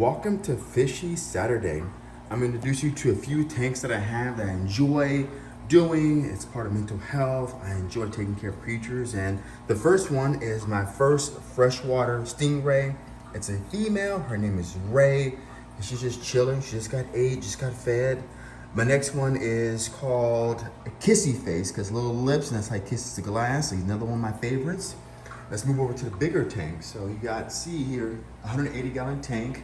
Welcome to Fishy Saturday. I'm going to introduce you to a few tanks that I have that I enjoy doing. It's part of mental health. I enjoy taking care of creatures. And the first one is my first freshwater stingray. It's a female. Her name is Ray. And she's just chilling. She just got ate, just got fed. My next one is called Kissy Face because little lips and that's how he kisses the glass. He's another one of my favorites. Let's move over to the bigger tank. So you got, see here, 180 gallon tank.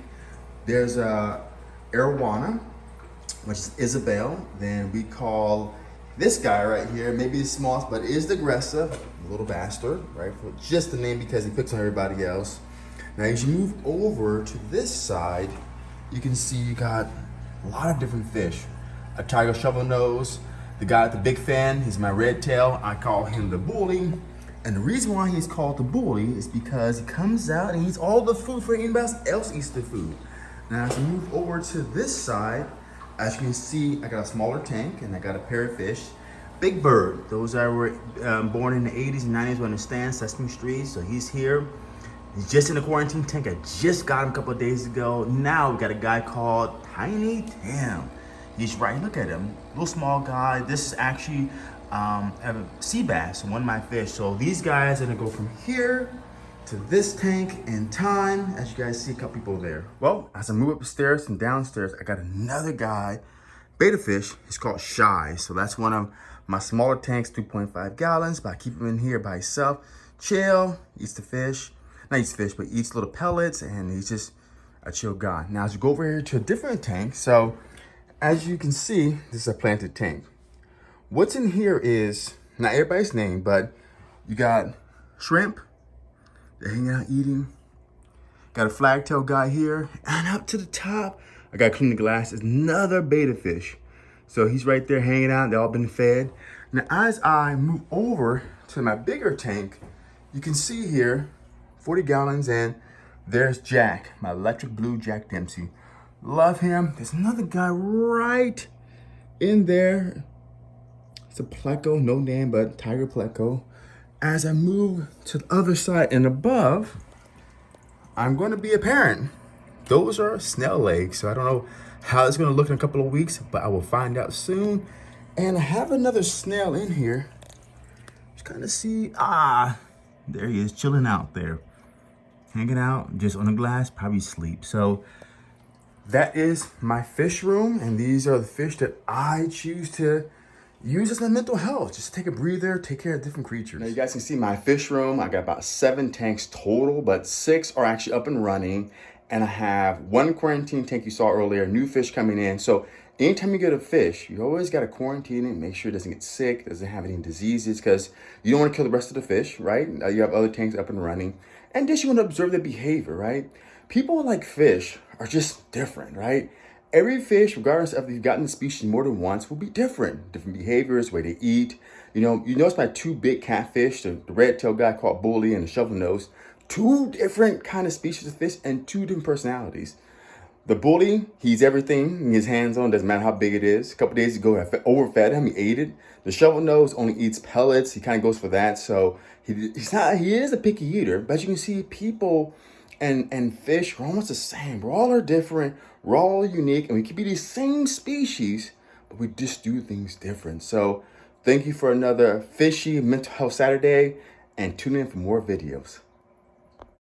There's a Arowana, which is Isabel. Then we call this guy right here, maybe the smallest, but is the aggressive, little bastard, right? For just the name because he picks on everybody else. Now as you move over to this side, you can see you got a lot of different fish. A tiger shovel nose, the guy with the big fan, he's my red tail. I call him the bully. And the reason why he's called the bully is because he comes out and eats all the food for anybody else eats the food. Now as we move over to this side, as you can see, I got a smaller tank and I got a parrotfish. Big Bird, those that were um, born in the 80s and 90s will understand Sesame Street. So he's here. He's just in the quarantine tank. I just got him a couple of days ago. Now we got a guy called Tiny Tim. He's right, look at him. Little small guy. This is actually um, a sea bass, one of my fish. So these guys are gonna go from here to this tank in time. As you guys see, a couple people there. Well, as I move upstairs and downstairs, I got another guy, betta fish. He's called Shy. So that's one of my smaller tanks, 2.5 gallons, but I keep him in here by himself. Chill, eats the fish. Not eats fish, but eats little pellets, and he's just a chill guy. Now, as you go over here to a different tank, so as you can see, this is a planted tank. What's in here is, not everybody's name, but you got shrimp, hanging out eating. Got a flagtail guy here, and up to the top, I gotta clean the glass, is another beta fish. So he's right there hanging out, they all been fed. Now as I move over to my bigger tank, you can see here, 40 gallons, and there's Jack, my electric blue Jack Dempsey. Love him. There's another guy right in there. It's a pleco, no name, but tiger pleco. As I move to the other side and above, I'm going to be a parent. Those are snail legs, so I don't know how it's going to look in a couple of weeks, but I will find out soon. And I have another snail in here. Just kind of see, ah, there he is, chilling out there. Hanging out, just on the glass, probably sleep. So that is my fish room, and these are the fish that I choose to use as my mental health. Just take a breather, take care of different creatures. Now you guys can see my fish room. I got about seven tanks total, but six are actually up and running. And I have one quarantine tank you saw earlier, new fish coming in. So anytime you get a fish, you always got to quarantine it, make sure it doesn't get sick, doesn't have any diseases, because you don't want to kill the rest of the fish, right? You have other tanks up and running. And just you want to observe the behavior, right? People like fish are just different, right? Every fish, regardless of if you've gotten the species more than once, will be different. Different behaviors, way they eat. You know, you notice my two big catfish, the, the red-tailed guy called Bully and the shovel nose, two different kind of species of fish and two different personalities. The bully, he's everything. His hands on, doesn't matter how big it is. A couple days ago, I overfed him. He ate it. The shovel nose only eats pellets. He kind of goes for that. So he, he's not. He is a picky eater, but you can see people and and fish are almost the same. We're all are different. We're all unique, and we could be the same species, but we just do things different. So thank you for another fishy mental health Saturday, and tune in for more videos.